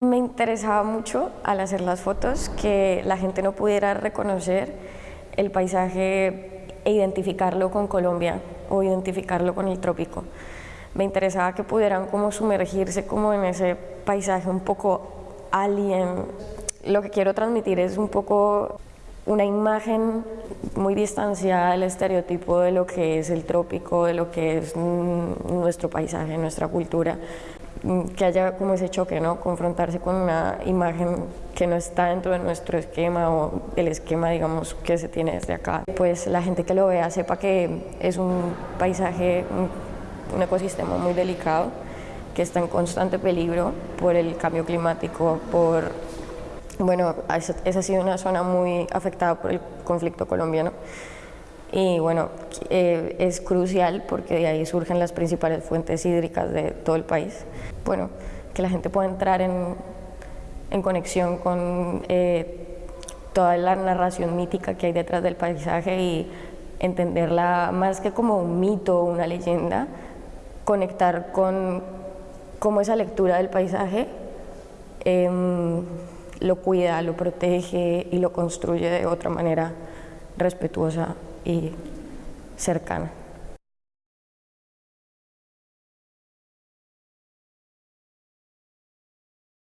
Me interesaba mucho al hacer las fotos que la gente no pudiera reconocer el paisaje e identificarlo con Colombia o identificarlo con el trópico. Me interesaba que pudieran como sumergirse como en ese paisaje un poco alien. Lo que quiero transmitir es un poco una imagen muy distanciada del estereotipo de lo que es el trópico, de lo que es nuestro paisaje, nuestra cultura, que haya como ese choque, ¿no? confrontarse con una imagen que no está dentro de nuestro esquema o el esquema, digamos, que se tiene desde acá. Pues la gente que lo vea sepa que es un paisaje, un ecosistema muy delicado, que está en constante peligro por el cambio climático, por bueno, esa ha sido una zona muy afectada por el conflicto colombiano y bueno, eh, es crucial porque de ahí surgen las principales fuentes hídricas de todo el país. Bueno, que la gente pueda entrar en, en conexión con eh, toda la narración mítica que hay detrás del paisaje y entenderla más que como un mito o una leyenda, conectar con cómo esa lectura del paisaje eh, lo cuida, lo protege y lo construye de otra manera respetuosa y cercana.